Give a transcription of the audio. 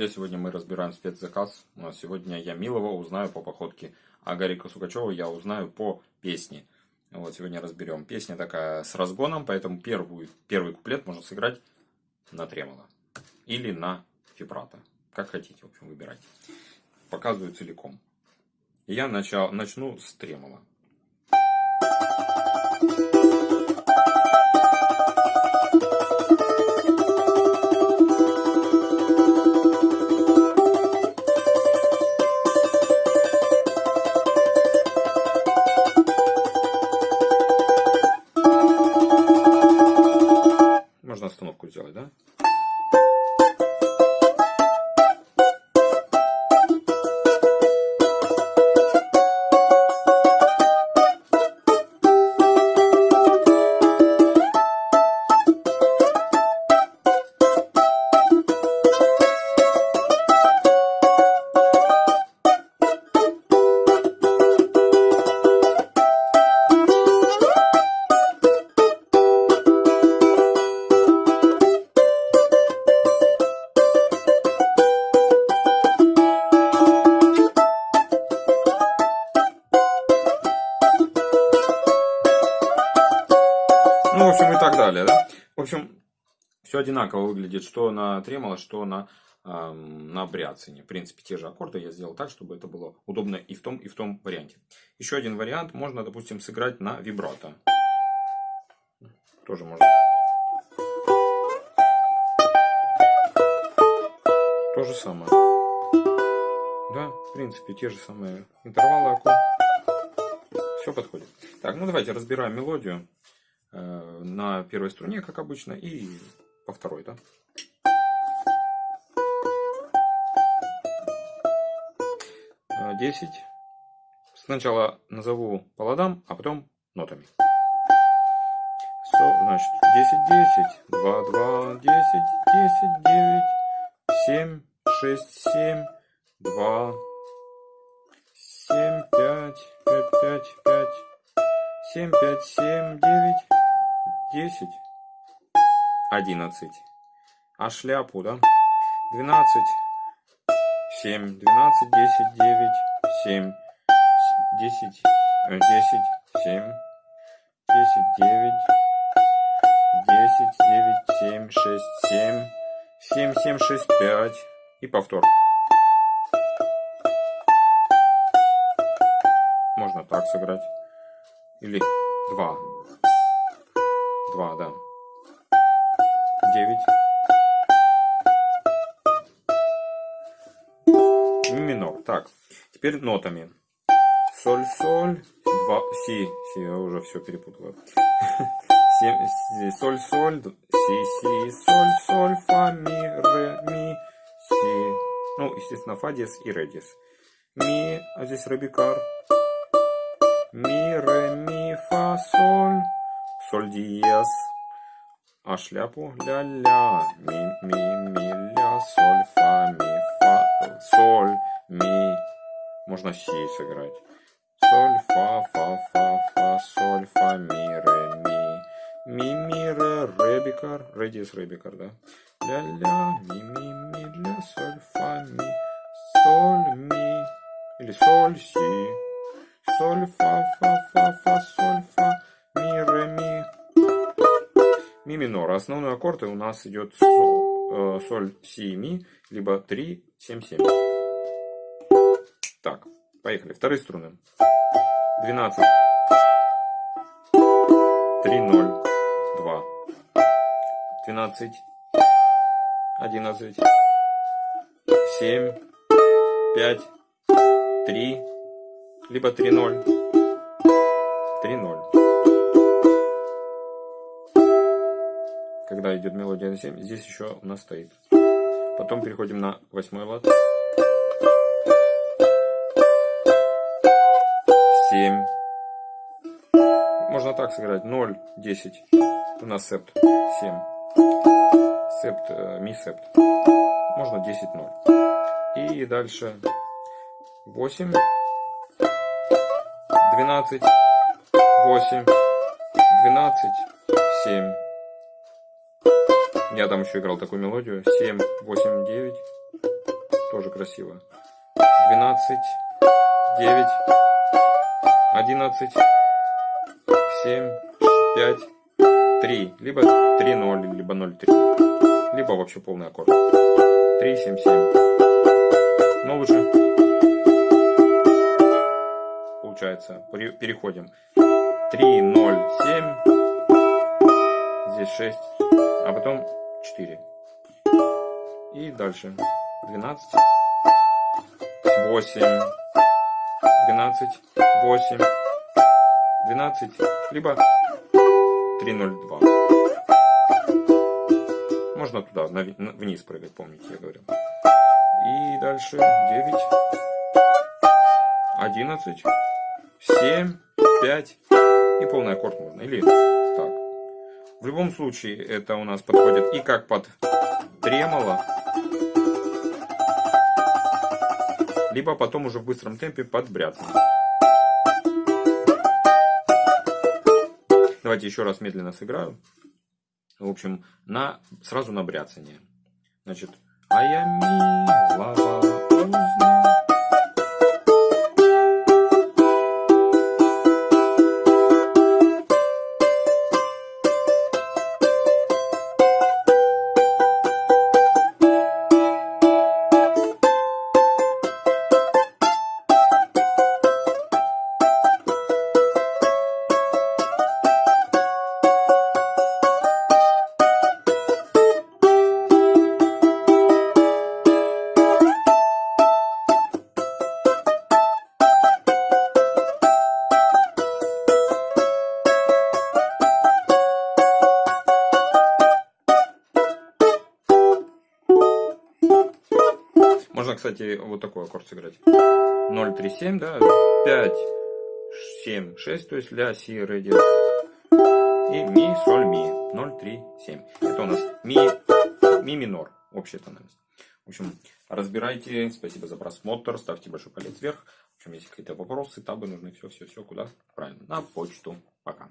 друзья, сегодня мы разбираем спецзаказ. Сегодня я Милова узнаю по походке, а Гарика Сукачева я узнаю по песне. Вот сегодня разберем. Песня такая с разгоном, поэтому первую, первый куплет можно сыграть на тремоло или на вибрато. Как хотите, в общем, выбирайте. Показываю целиком. Я начал, начну с тремоло. Можно все одинаково выглядит, что на тремоло, что на, э, на бряцине. В принципе, те же аккорды я сделал так, чтобы это было удобно и в том, и в том варианте. Еще один вариант можно, допустим, сыграть на вибрато. Тоже можно. То же самое. Да, в принципе, те же самые интервалы аккорд. Все подходит. Так, ну давайте разбираем мелодию. Э, на первой струне, как обычно, и по второй, да. Э, десять. Сначала назову по ладам, а потом нотами. Со, значит, десять, десять, два, два, десять, десять, девять, семь, шесть, семь, два, семь, пять, пять, пять, пять, семь, пять, семь, девять, десять, одиннадцать. А шляпу, да? Двенадцать, семь, двенадцать, десять, девять, семь, десять, э, десять, семь, десять, девять, десять, девять, семь, шесть, семь, семь, семь, шесть, пять. И повтор. Можно так сыграть. Или два. Два, да. Девять. Ми минор. Так, теперь нотами. Соль, соль, два, си, си, я уже все перепутал. соль, соль, си, си, соль, соль, фа, ми, ре, ми, си. Ну, естественно, фа диез и ре диез. Ми, а здесь ребикар. Ми, ре, ми, фа, соль соль диез. А шляпу ля-ля, ми, ми, ми, ля, соль, фа, ми, фа, соль, ми. Можно си сыграть. Соль, фа, фа, фа, фа, соль, фа, ми, ре, ми. Ми, ми, ре, ре, бикар. Ре диез, ре, бикар, да? Ля-ля, ми, ми, ми, ля, соль, фа, ми, соль, ми. Или соль, си. Соль, фа, фа, фа, фа, соль, фа, Ми минор. Основной аккорд у нас идет соль, э, соль, си, ми, либо 3, 7, 7. Так, поехали. Вторые струны. 12. 3, 0, 2. 12. 11. 7. 5. 3. Либо 3, 0. 3, 0. Когда идет мелодия на 7, здесь еще у нас стоит. Потом переходим на восьмой лад. 7. Можно так сыграть. 0, 10. У нас септ 7. Септ, э, ми септ. Можно 10, 0. И дальше 8, 12, 8, 12, 7. Я там еще играл такую мелодию. 7, 8, 9. тоже красиво. 12, 9, 11, 7, 5, 3. Либо 3, 0, либо 0, 3. Либо вообще полный аккорд. 3, 7, 7. Но лучше получается. Переходим. 3, 0, 7. Здесь 6. А потом 4. И дальше. 12, 8, 12, 8, 12, либо 302. Можно туда, вниз прыгать, помните, я говорил. И дальше 9, 11, 7, 5 и полный аккорд можно. Или. В любом случае это у нас подходит и как под тремоло, либо потом уже в быстром темпе под бряцание. Давайте еще раз медленно сыграю. В общем, на, сразу на бряцание. Значит, а я милого Можно, кстати, вот такой аккорд сыграть. 0, 3, 7, да, 5, 7, 6, то есть ля, си, ре, диез. И ми, соль, ми. 0, 3, 7. Это у нас ми, ми минор, общая тональность. В общем, разбирайте. Спасибо за просмотр. Ставьте большой палец вверх. В общем, если какие-то вопросы, табы нужны, все, все, все, куда? Правильно, на почту. Пока.